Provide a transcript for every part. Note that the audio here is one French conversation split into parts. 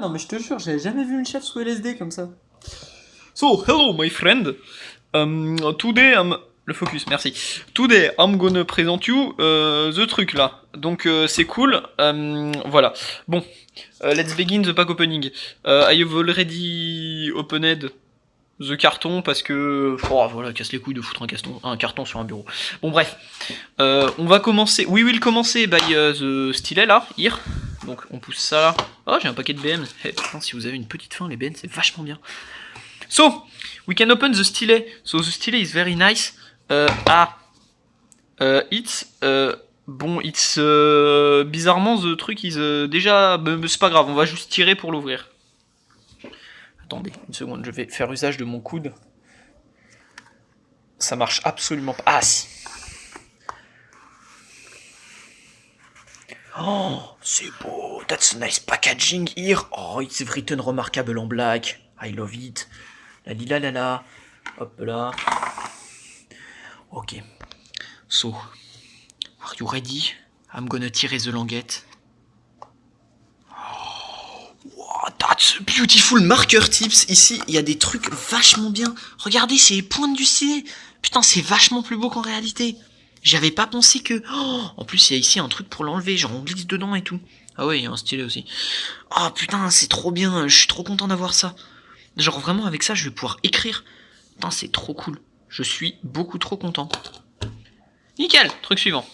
Non mais je te jure, j'avais jamais vu une chef sous LSD comme ça. So, hello my friend. Um, today I'm... Le focus, merci. Today I'm gonna present you uh, the truc là. Donc euh, c'est cool. Um, voilà. Bon, euh, let's begin the pack opening. Uh, I have already opened the carton parce que... Oh, voilà, casse les couilles de foutre un, carton, sur un bureau. Bon bref. On va commencer... We will commencer by uh, the stylet là, here. Donc on pousse ça là. Oh, j'ai un paquet de BM. Eh, si vous avez une petite faim, les BM, c'est vachement bien. So, we can open the stylet. So the stylet is very nice. Uh, ah, uh, it's... Uh, bon, it's... bizarrement, the truc is déjà... C'est pas grave, on va juste tirer pour l'ouvrir. Attendez, une seconde, je vais faire usage de mon coude. Ça marche absolument pas. Ah, si Oh, c'est beau. That's nice packaging here. Oh, it's written remarkable en black. I love it. La lila la la. Hop là. Ok. So, are you ready? I'm gonna tirer the languette. Oh, wow, that's beautiful marker tips. Ici, il y a des trucs vachement bien. Regardez, c'est les pointes du stylet. Putain, c'est vachement plus beau qu'en réalité. J'avais pas pensé que... Oh, en plus, il y a ici un truc pour l'enlever, genre on glisse dedans et tout. Ah ouais, il y a un stylet aussi. Oh putain, c'est trop bien, je suis trop content d'avoir ça. Genre vraiment, avec ça, je vais pouvoir écrire. Putain, c'est trop cool. Je suis beaucoup trop content. Nickel, truc suivant.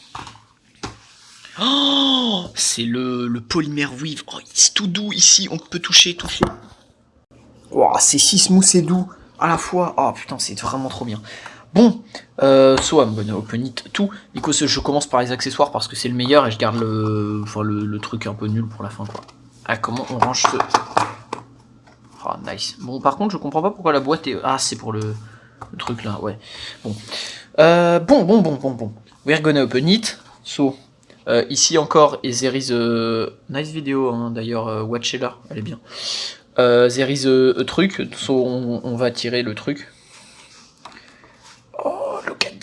Oh, c'est le, le polymère weave. Oh, c'est tout doux ici, on peut toucher, toucher. Oh, c'est si smooth et doux à la fois. Oh putain, c'est vraiment trop bien. Bon, euh, so I'm gonna open it tout. Je commence par les accessoires parce que c'est le meilleur et je garde le, enfin, le, truc un peu nul pour la fin, quoi. Ah, comment on range ce... Oh, nice. Bon, par contre, je comprends pas pourquoi la boîte est... Ah, c'est pour le, truc là, ouais. Bon. Euh, bon, bon, bon, bon, bon. We're gonna open it. So, euh, ici encore, et there is a... Nice vidéo, hein, d'ailleurs, euh, watchez-la, elle est bien. Euh, there is a, a truc, so on, on va tirer le truc.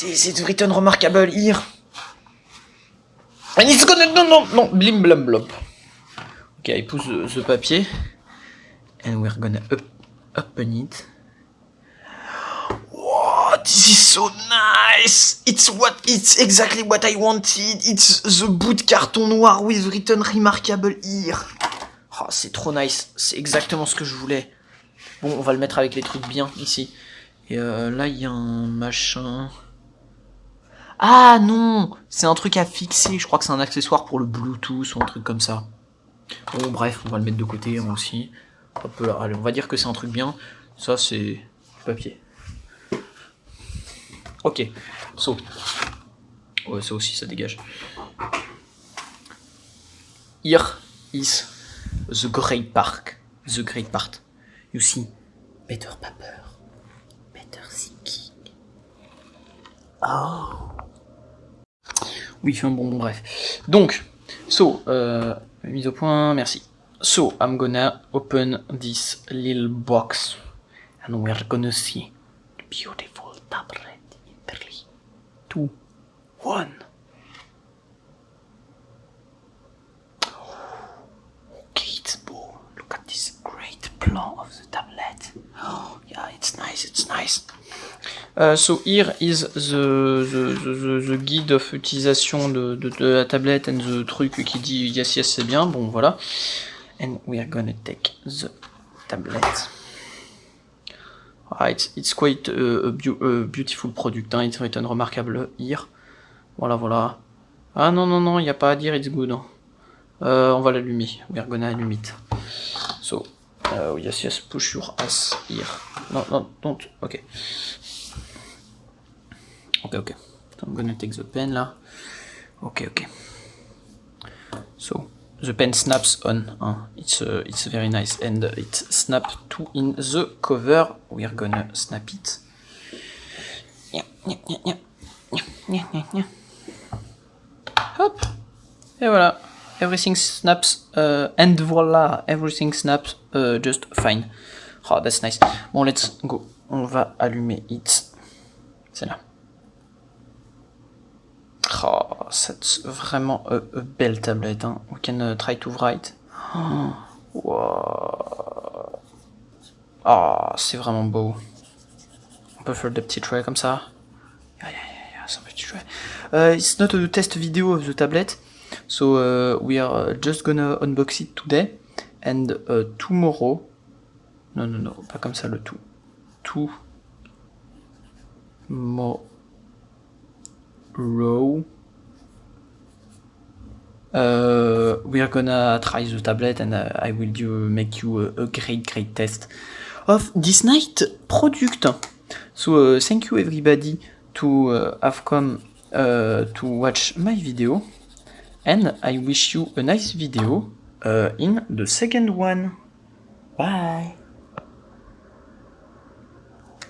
This is written remarkable here. And it's gonna... Non, non, non, blim blam blop. Ok, il pousse ce papier. And we're gonna up, open it. Wow, this is so nice! It's what, it's exactly what I wanted. It's the bout de carton noir with written remarkable here. Oh, c'est trop nice. C'est exactement ce que je voulais. Bon, on va le mettre avec les trucs bien ici. Et euh, là, il y a un machin... Ah non C'est un truc à fixer, je crois que c'est un accessoire pour le Bluetooth ou un truc comme ça. Bon bref, on va le mettre de côté hein, aussi. Hop là, allez, on va dire que c'est un truc bien. Ça c'est papier. Ok, so. Ouais, ça aussi, ça dégage. Here is the great park. The great part. You see, better paper. Better thinking. Oh. Oui, enfin bon, bon, bref. Donc, so, euh, mise au point, merci. So, I'm gonna open this little box and we're gonna see the beautiful tablet in 3, 2, 1. Okay, it's beau. Look at this great plan of the tablet. Oh, yeah, it's nice, it's nice. Uh, so here is the, the, the, the, guide of utilisation de, de, de, la tablette and the truc qui dit yes yes c'est bien, bon voilà. And we are gonna take the tablet. Right, it's quite a, a, a beautiful product, hein. it's written remarkable here. Voilà voilà. Ah non non non, il n'y a pas à dire it's good. Euh, on va l'allumer, we are gonna allume it. So, uh, yes yes, push your ass here. Non non, don't, ok. Okay, okay. So I'm gonna take the pen là. Okay, okay. So the pen snaps on. Huh? It's uh, it's very nice and it snaps to in the cover. We are gonna snap it. Yeah, yeah, yeah, yeah, yeah, yeah, yeah. Hop. Et voilà. Everything snaps uh, and voila, everything snaps uh, just fine. Oh, that's nice. Bon, let's go. On va allumer it. C'est là. Oh, c'est vraiment a, a, belle tablette. Hein. We can uh, try to write. Oh. Ah, c'est vraiment beau. On peut faire des petits traits comme ça. Petits traits. Uh, it's not a test video of the tablet, so uh, we are uh, just gonna unbox it today and uh, tomorrow. Non, non, non, pas comme ça le tout. Tout. Tomorrow. Uh, we are gonna try the tablet and uh, I will do make you a, great great test of this night product. So uh, thank you everybody to uh, have come to watch my video and I wish you a nice video in the second one. Bye.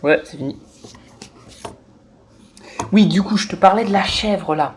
Ouais, c'est fini. Oui, du coup, je te parlais de la chèvre là.